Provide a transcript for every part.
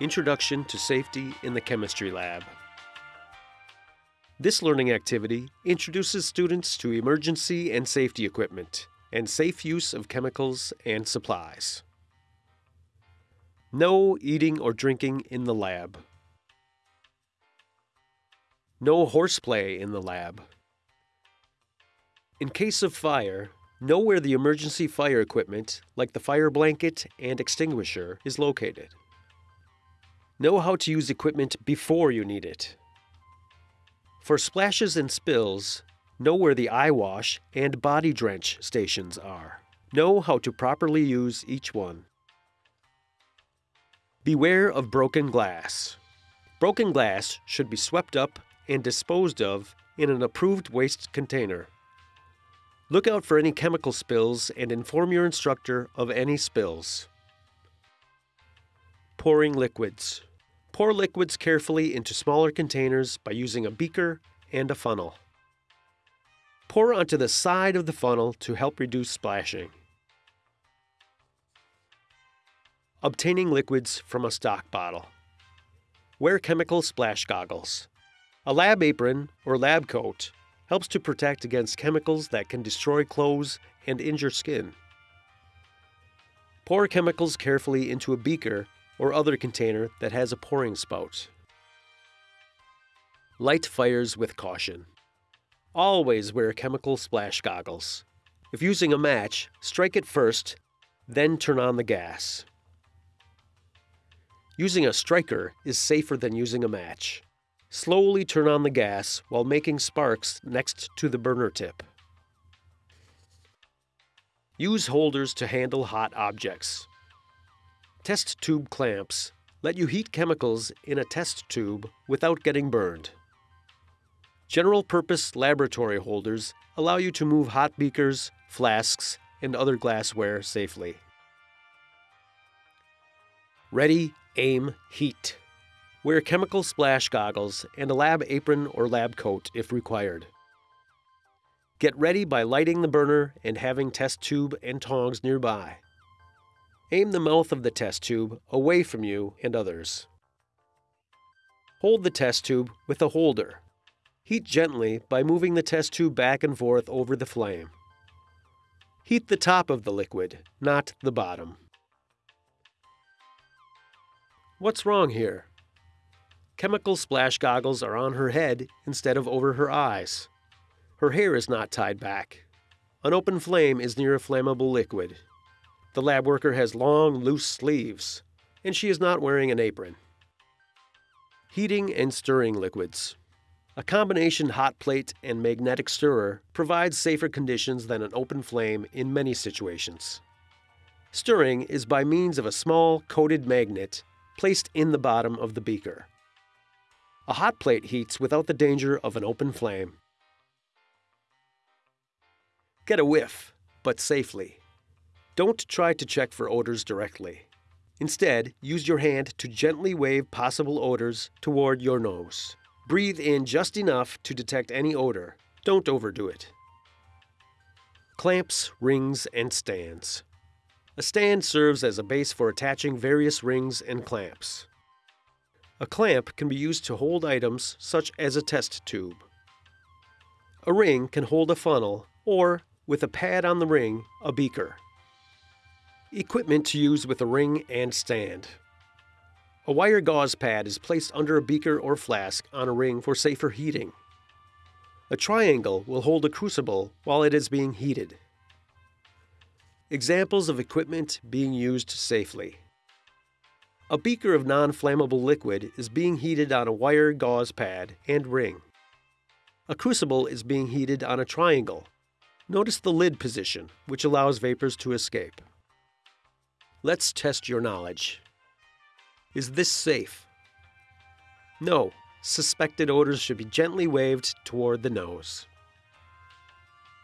Introduction to Safety in the Chemistry Lab. This learning activity introduces students to emergency and safety equipment and safe use of chemicals and supplies. No eating or drinking in the lab. No horseplay in the lab. In case of fire, know where the emergency fire equipment, like the fire blanket and extinguisher, is located. Know how to use equipment before you need it. For splashes and spills, know where the eye wash and body drench stations are. Know how to properly use each one. Beware of broken glass. Broken glass should be swept up and disposed of in an approved waste container. Look out for any chemical spills and inform your instructor of any spills. Pouring liquids. Pour liquids carefully into smaller containers by using a beaker and a funnel. Pour onto the side of the funnel to help reduce splashing. Obtaining liquids from a stock bottle. Wear chemical splash goggles. A lab apron or lab coat helps to protect against chemicals that can destroy clothes and injure skin. Pour chemicals carefully into a beaker or other container that has a pouring spout. Light fires with caution. Always wear chemical splash goggles. If using a match, strike it first, then turn on the gas. Using a striker is safer than using a match. Slowly turn on the gas while making sparks next to the burner tip. Use holders to handle hot objects. Test tube clamps let you heat chemicals in a test tube without getting burned. General purpose laboratory holders allow you to move hot beakers, flasks, and other glassware safely. Ready, aim, heat. Wear chemical splash goggles and a lab apron or lab coat if required. Get ready by lighting the burner and having test tube and tongs nearby. Aim the mouth of the test tube away from you and others. Hold the test tube with a holder. Heat gently by moving the test tube back and forth over the flame. Heat the top of the liquid, not the bottom. What's wrong here? Chemical splash goggles are on her head instead of over her eyes. Her hair is not tied back. An open flame is near a flammable liquid. The lab worker has long, loose sleeves, and she is not wearing an apron. Heating and stirring liquids. A combination hot plate and magnetic stirrer provides safer conditions than an open flame in many situations. Stirring is by means of a small coated magnet placed in the bottom of the beaker. A hot plate heats without the danger of an open flame. Get a whiff, but safely. Don't try to check for odors directly. Instead, use your hand to gently wave possible odors toward your nose. Breathe in just enough to detect any odor. Don't overdo it. Clamps, rings, and stands. A stand serves as a base for attaching various rings and clamps. A clamp can be used to hold items such as a test tube. A ring can hold a funnel or, with a pad on the ring, a beaker. Equipment to use with a ring and stand. A wire gauze pad is placed under a beaker or flask on a ring for safer heating. A triangle will hold a crucible while it is being heated. Examples of equipment being used safely. A beaker of non-flammable liquid is being heated on a wire gauze pad and ring. A crucible is being heated on a triangle. Notice the lid position, which allows vapors to escape. Let's test your knowledge. Is this safe? No. Suspected odors should be gently waved toward the nose.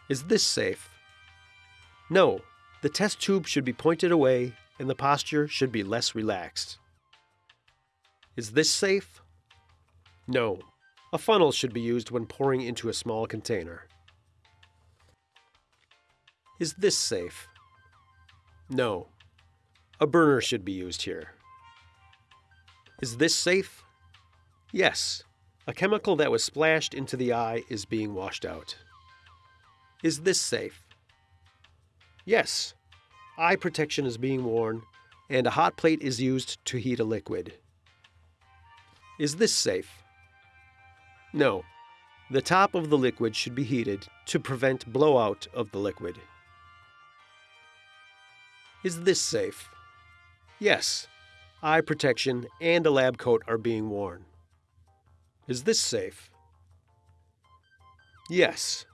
Is this safe? No. The test tube should be pointed away and the posture should be less relaxed. Is this safe? No. A funnel should be used when pouring into a small container. Is this safe? No. A burner should be used here. Is this safe? Yes. A chemical that was splashed into the eye is being washed out. Is this safe? Yes. Eye protection is being worn, and a hot plate is used to heat a liquid. Is this safe? No. The top of the liquid should be heated to prevent blowout of the liquid. Is this safe? Yes. Eye protection and a lab coat are being worn. Is this safe? Yes.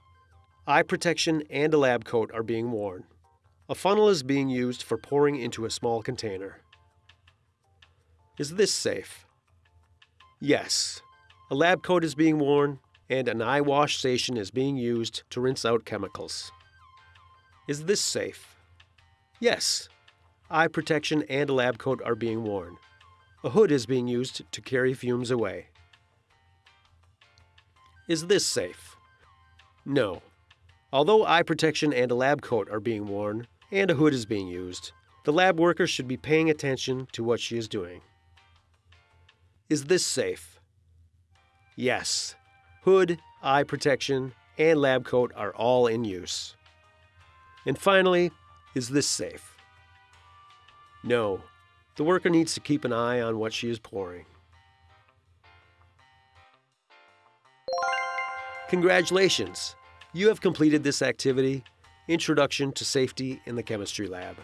Eye protection and a lab coat are being worn. A funnel is being used for pouring into a small container. Is this safe? Yes. A lab coat is being worn and an eye wash station is being used to rinse out chemicals. Is this safe? Yes. Eye protection and a lab coat are being worn. A hood is being used to carry fumes away. Is this safe? No. Although eye protection and a lab coat are being worn, and a hood is being used, the lab worker should be paying attention to what she is doing. Is this safe? Yes. Hood, eye protection, and lab coat are all in use. And finally, is this safe? No. The worker needs to keep an eye on what she is pouring. Congratulations! You have completed this activity, Introduction to Safety in the Chemistry Lab.